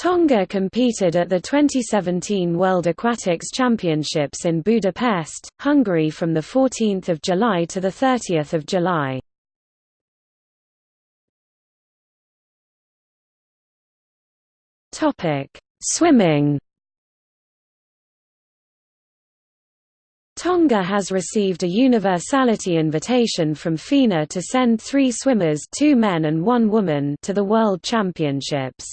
Tonga competed at the 2017 World Aquatics Championships in Budapest, Hungary from 14 July to 30 July. Swimming Tonga has received a universality invitation from FINA to send three swimmers two men and one woman to the World Championships.